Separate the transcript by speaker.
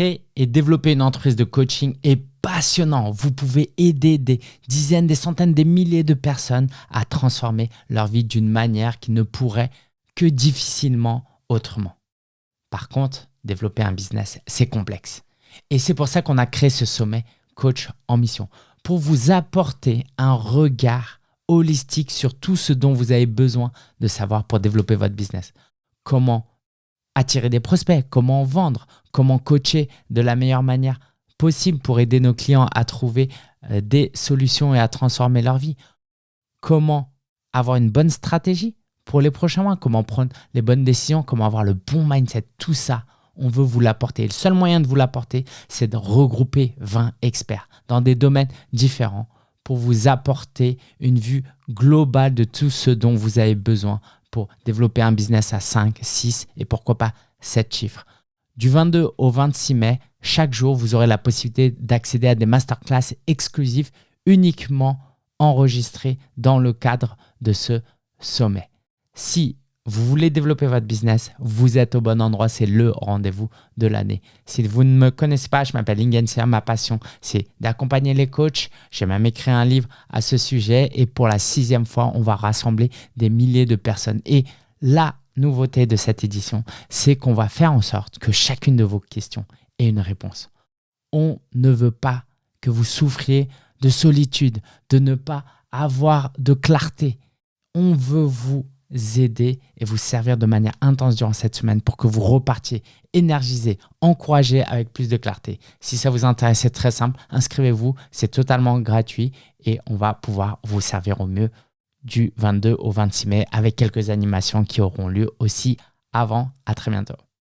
Speaker 1: Et développer une entreprise de coaching est passionnant. Vous pouvez aider des dizaines, des centaines, des milliers de personnes à transformer leur vie d'une manière qui ne pourrait que difficilement autrement. Par contre, développer un business, c'est complexe. Et c'est pour ça qu'on a créé ce sommet Coach en Mission, pour vous apporter un regard holistique sur tout ce dont vous avez besoin de savoir pour développer votre business. Comment attirer des prospects, comment vendre, comment coacher de la meilleure manière possible pour aider nos clients à trouver euh, des solutions et à transformer leur vie. Comment avoir une bonne stratégie pour les prochains mois, comment prendre les bonnes décisions, comment avoir le bon mindset, tout ça, on veut vous l'apporter. Le seul moyen de vous l'apporter, c'est de regrouper 20 experts dans des domaines différents pour vous apporter une vue globale de tout ce dont vous avez besoin pour développer un business à 5, 6 et pourquoi pas 7 chiffres. Du 22 au 26 mai, chaque jour, vous aurez la possibilité d'accéder à des masterclass exclusifs uniquement enregistrés dans le cadre de ce sommet. Si vous voulez développer votre business, vous êtes au bon endroit, c'est le rendez-vous de l'année. Si vous ne me connaissez pas, je m'appelle Ingensia, ma passion, c'est d'accompagner les coachs. J'ai même écrit un livre à ce sujet et pour la sixième fois, on va rassembler des milliers de personnes. Et la nouveauté de cette édition, c'est qu'on va faire en sorte que chacune de vos questions ait une réponse. On ne veut pas que vous souffriez de solitude, de ne pas avoir de clarté. On veut vous aider et vous servir de manière intense durant cette semaine pour que vous repartiez énergisé, encouragé avec plus de clarté. Si ça vous intéresse, c'est très simple, inscrivez-vous, c'est totalement gratuit et on va pouvoir vous servir au mieux du 22 au 26 mai avec quelques animations qui auront lieu aussi avant. À très bientôt.